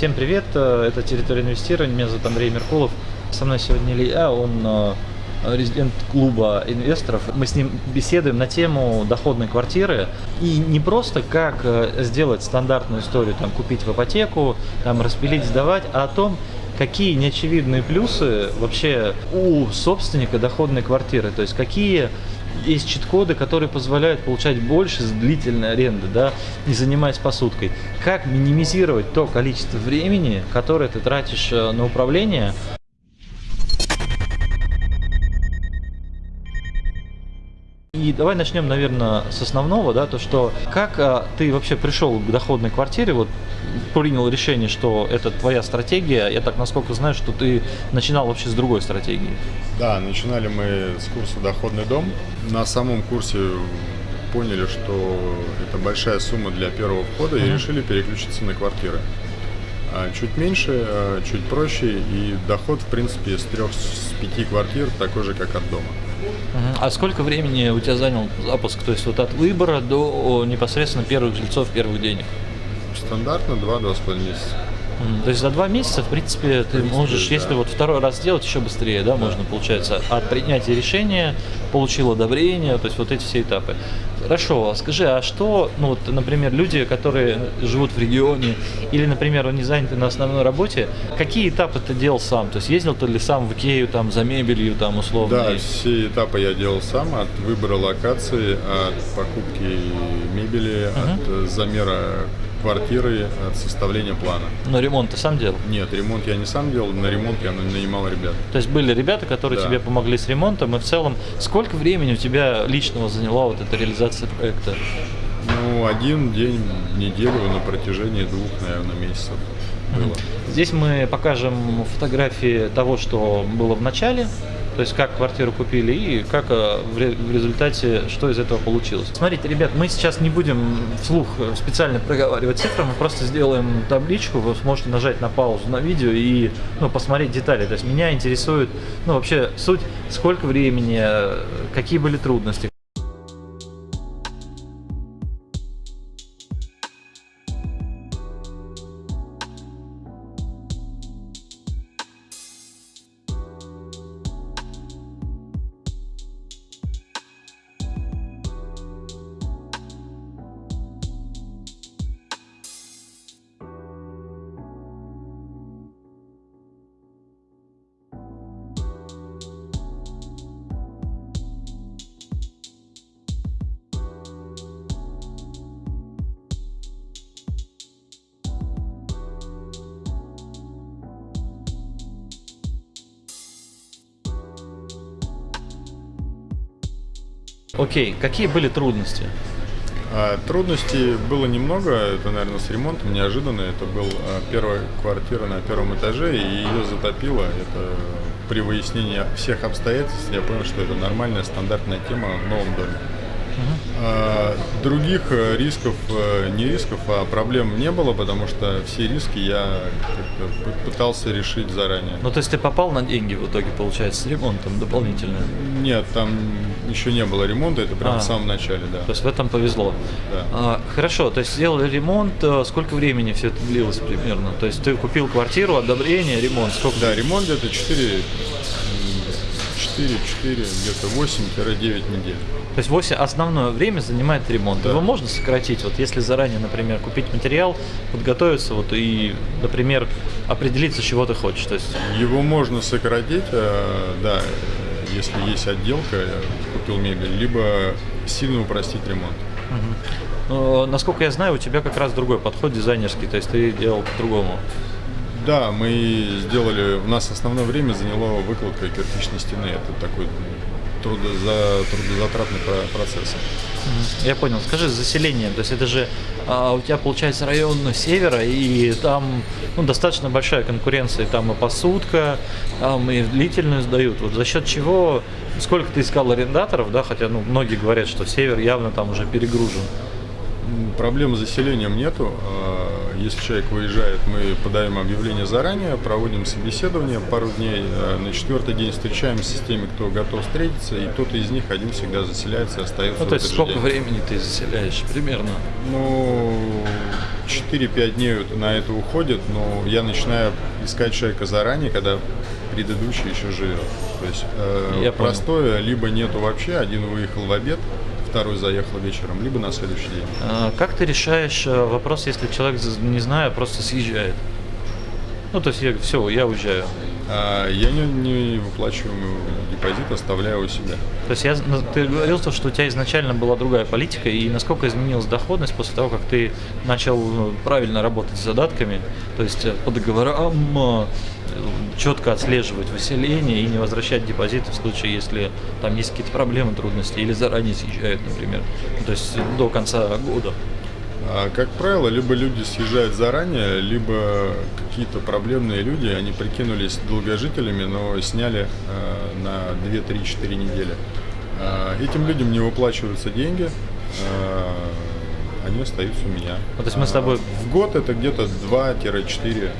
Всем привет, э, это «Территория инвестирования», меня зовут Андрей Меркулов. Со мной сегодня Илья, он э, резидент клуба инвесторов. Мы с ним беседуем на тему доходной квартиры. И не просто как э, сделать стандартную историю, там, купить в ипотеку, там, распилить, сдавать, а о том, какие неочевидные плюсы вообще у собственника доходной квартиры. То есть какие есть чит-коды, которые позволяют получать больше с длительной аренды, да, не занимаясь посудкой. Как минимизировать то количество времени, которое ты тратишь э, на управление, И давай начнем, наверное, с основного, да, то что как а, ты вообще пришел к доходной квартире, вот принял решение, что это твоя стратегия. Я так насколько знаю, что ты начинал вообще с другой стратегии. Да, начинали мы с курса «Доходный дом». На самом курсе поняли, что это большая сумма для первого входа mm-hmm. и решили переключиться на квартиры. А, чуть меньше, а, чуть проще и доход, в принципе, с трех, с пяти квартир такой же, как от дома. А сколько времени у тебя занял запуск? То есть вот от выбора до непосредственно первых жильцов, первых денег? Стандартно 2-2,5 месяца. То есть за два месяца, в принципе, ты принципе, можешь, да. если вот второй раз сделать, еще быстрее, да, да, можно, получается, от принятия решения, получил одобрение, то есть вот эти все этапы. Хорошо, а скажи, а что, ну вот, например, люди, которые живут в регионе, или, например, они заняты на основной работе, какие этапы ты делал сам? То есть ездил ты ли сам в Икею, там, за мебелью, там, условно? Да, все этапы я делал сам, от выбора локации, от покупки мебели, uh-huh. от замера квартиры от составления плана. Но ремонт ты сам делал? Нет, ремонт я не сам делал, на ремонт я нанимал ребят. То есть были ребята, которые да. тебе помогли с ремонтом, и в целом сколько времени у тебя личного заняла вот эта реализация проекта? Ну, один день в неделю на протяжении двух, наверное, месяцев было. Здесь мы покажем фотографии того, что было в начале, то есть как квартиру купили и как э, в результате, что из этого получилось. Смотрите, ребят, мы сейчас не будем вслух специально проговаривать цифры, мы просто сделаем табличку, вы сможете нажать на паузу на видео и ну, посмотреть детали. То есть меня интересует ну, вообще суть, сколько времени, э, какие были трудности, Окей, какие были трудности? А, трудностей было немного, это, наверное, с ремонтом неожиданно. Это была первая квартира на первом этаже, и ее затопило. Это при выяснении всех обстоятельств я понял, что это нормальная стандартная тема в новом доме. А, других э, рисков, э, не рисков, а проблем не было, потому что все риски я пытался решить заранее. Ну, то есть ты попал на деньги в итоге, получается, с ремонтом дополнительно? Нет, там еще не было ремонта, это прям а, в самом начале, да. То есть в этом повезло. Да. А, хорошо, то есть сделали ремонт, сколько времени все это длилось примерно? То есть ты купил квартиру, одобрение, ремонт, сколько? Да, ремонт где-то 4 4, 4, где-то 8-9 недель. То есть 8 основное время занимает ремонт. Да. Его можно сократить, вот если заранее, например, купить материал, подготовиться вот и, например, определиться, чего ты хочешь. То есть... Его можно сократить, э, да, если есть отделка, купил мебель, либо сильно упростить ремонт. Угу. Но, насколько я знаю, у тебя как раз другой подход дизайнерский, то есть ты делал по-другому. Да, мы сделали, у нас основное время заняло выкладка кирпичной стены. Это такой трудоза, трудозатратный процесс. Я понял. Скажи, заселение, то есть это же а, у тебя получается район севера, и там ну, достаточно большая конкуренция, там и посудка, там и длительную сдают. Вот за счет чего, сколько ты искал арендаторов, да, хотя ну, многие говорят, что север явно там уже перегружен. Проблем с заселением нету. Если человек выезжает, мы подаем объявление заранее, проводим собеседование пару дней. Э, на четвертый день встречаемся с теми, кто готов встретиться, и кто-то из них один всегда заселяется и остается. Ну, то есть сколько день. времени ты заселяешь примерно? Ну, 4-5 дней на это уходит, но я начинаю искать человека заранее, когда предыдущий еще живет. То есть э, я простое, понял. либо нету вообще, один выехал в обед, второй заехал вечером, либо на следующий день. А, как ты решаешь э, вопрос, если человек, не знаю, просто съезжает? Ну, то есть я, все, я уезжаю. А, я не, не выплачиваю депозит, оставляю у себя. То есть я, ты говорил, что у тебя изначально была другая политика, и насколько изменилась доходность после того, как ты начал ну, правильно работать с задатками, то есть э, по договорам четко отслеживать выселение и не возвращать депозиты в случае, если там есть какие-то проблемы, трудности или заранее съезжают, например, то есть до конца года. А, как правило, либо люди съезжают заранее, либо какие-то проблемные люди, они прикинулись долгожителями, но сняли э, на 2-3-4 недели. Э, этим людям не выплачиваются деньги, они остаются у меня. А, то есть мы с тобой... В год это где-то 2-4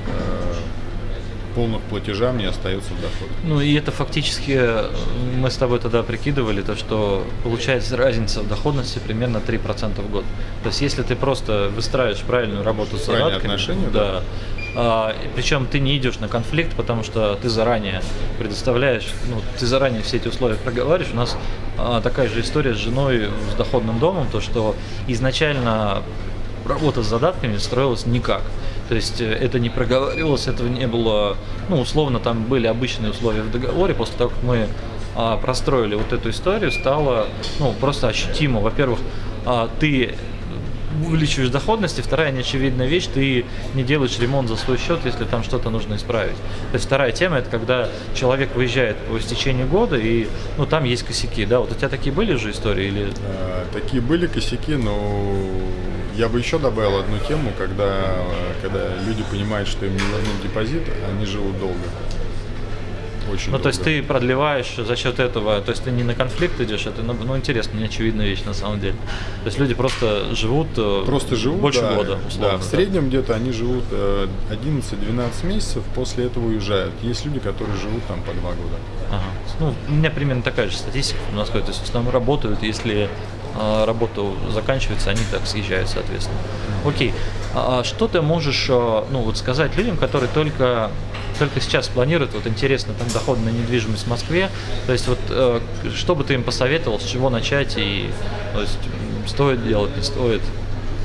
полных платежа мне остается доход. Ну и это фактически, э, мы с тобой тогда прикидывали, то что получается разница в доходности примерно 3% в год. То есть если ты просто выстраиваешь правильную работу с задатками, отношения, да, да. А, причем ты не идешь на конфликт, потому что ты заранее предоставляешь, ну, ты заранее все эти условия проговариваешь. У нас а, такая же история с женой с доходным домом, то что изначально работа с задатками строилась никак. То есть э, это не проговаривалось, этого не было, ну, условно, там были обычные условия в договоре. После того, как мы а, простроили вот эту историю, стало, ну, просто ощутимо. Во-первых, а, ты увеличиваешь доходность, и вторая неочевидная вещь, ты не делаешь ремонт за свой счет, если там что-то нужно исправить. То есть вторая тема, это когда человек выезжает по истечении года, и ну, там есть косяки, да, вот у тебя такие были же истории? Или... А, такие были косяки, но я бы еще добавил одну тему, когда, когда люди понимают, что им не вернут депозит, они живут долго. Очень ну, долго. то есть ты продлеваешь за счет этого, то есть ты не на конфликт идешь, это, ну, ну интересно, неочевидная вещь на самом деле. То есть люди просто живут, э, просто живут больше да, года, условно. Да, в среднем да. где-то они живут 11-12 э, месяцев, после этого уезжают. Есть люди, которые живут там по два года. Ага. Ну, у меня примерно такая же статистика у нас, то есть в основном работают, если а, работа заканчивается, они так съезжают, соответственно. Окей, а, а что ты можешь ну, вот сказать людям, которые только, только сейчас планируют, вот интересно, там доходная недвижимость в Москве, то есть вот э, что бы ты им посоветовал, с чего начать и то есть, стоит делать, не стоит?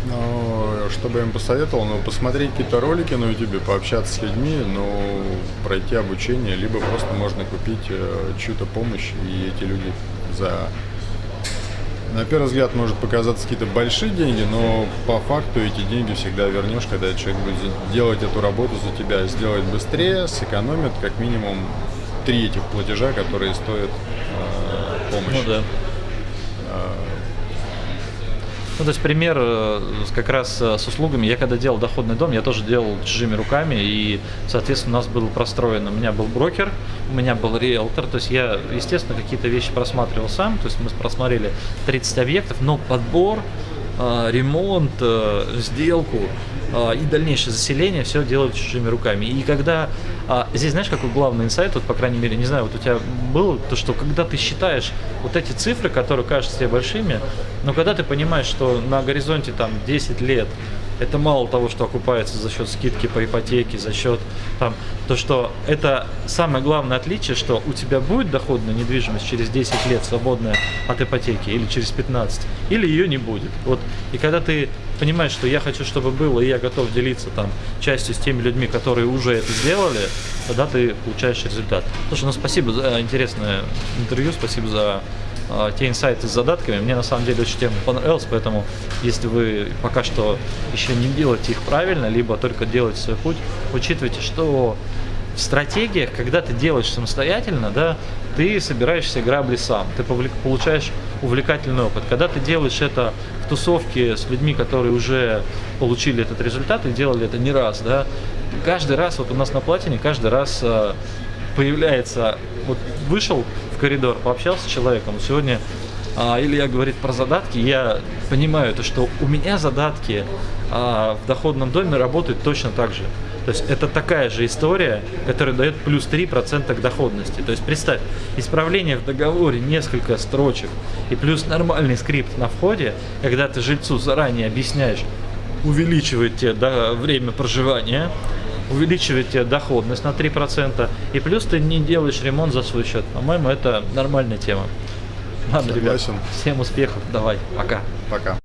Ну, что бы я им посоветовал, ну, посмотреть какие-то ролики на YouTube, пообщаться с людьми, ну, пройти обучение, либо просто можно купить э, чью-то помощь, и эти люди за на первый взгляд может показаться какие-то большие деньги, но по факту эти деньги всегда вернешь, когда человек будет делать эту работу за тебя, сделать быстрее, сэкономит как минимум три этих платежа, которые стоят э, помощи. Ну да. Ну, то есть пример э, как раз э, с услугами. Я когда делал доходный дом, я тоже делал чужими руками, и, соответственно, у нас был простроен, у меня был брокер, у меня был риэлтор, то есть я, естественно, какие-то вещи просматривал сам, то есть мы просмотрели 30 объектов, но подбор, ремонт, сделку и дальнейшее заселение все делают чужими руками. И когда а здесь, знаешь, какой главный инсайт, вот, по крайней мере, не знаю, вот у тебя было, то, что когда ты считаешь вот эти цифры, которые кажутся тебе большими, но когда ты понимаешь, что на горизонте там 10 лет это мало того, что окупается за счет скидки по ипотеке, за счет там, то, что это самое главное отличие, что у тебя будет доходная недвижимость через 10 лет свободная от ипотеки или через 15, или ее не будет. Вот, и когда ты понимаешь, что я хочу, чтобы было, и я готов делиться там частью с теми людьми, которые уже это сделали, тогда ты получаешь результат. Слушай, ну спасибо за интересное интервью, спасибо за э, те инсайты с задатками. Мне на самом деле очень тема понравилась, поэтому если вы пока что еще не делаете их правильно, либо только делаете свой путь, учитывайте, что в стратегиях, когда ты делаешь самостоятельно, да, ты собираешь все грабли сам, ты получаешь увлекательный опыт. Когда ты делаешь это в тусовке с людьми, которые уже получили этот результат и делали это не раз, да, каждый раз, вот у нас на платине, каждый раз э, появляется, вот вышел коридор, пообщался с человеком, сегодня А, Илья говорит про задатки, я понимаю то, что у меня задатки а, в доходном доме работают точно так же. То есть это такая же история, которая дает плюс 3% к доходности. То есть представь, исправление в договоре несколько строчек и плюс нормальный скрипт на входе, когда ты жильцу заранее объясняешь, увеличивает тебе да, время проживания, увеличивает тебе доходность на 3%, и плюс ты не делаешь ремонт за свой счет. По-моему, это нормальная тема. Ладно, ребят, Согласен. всем успехов, давай, пока. Пока.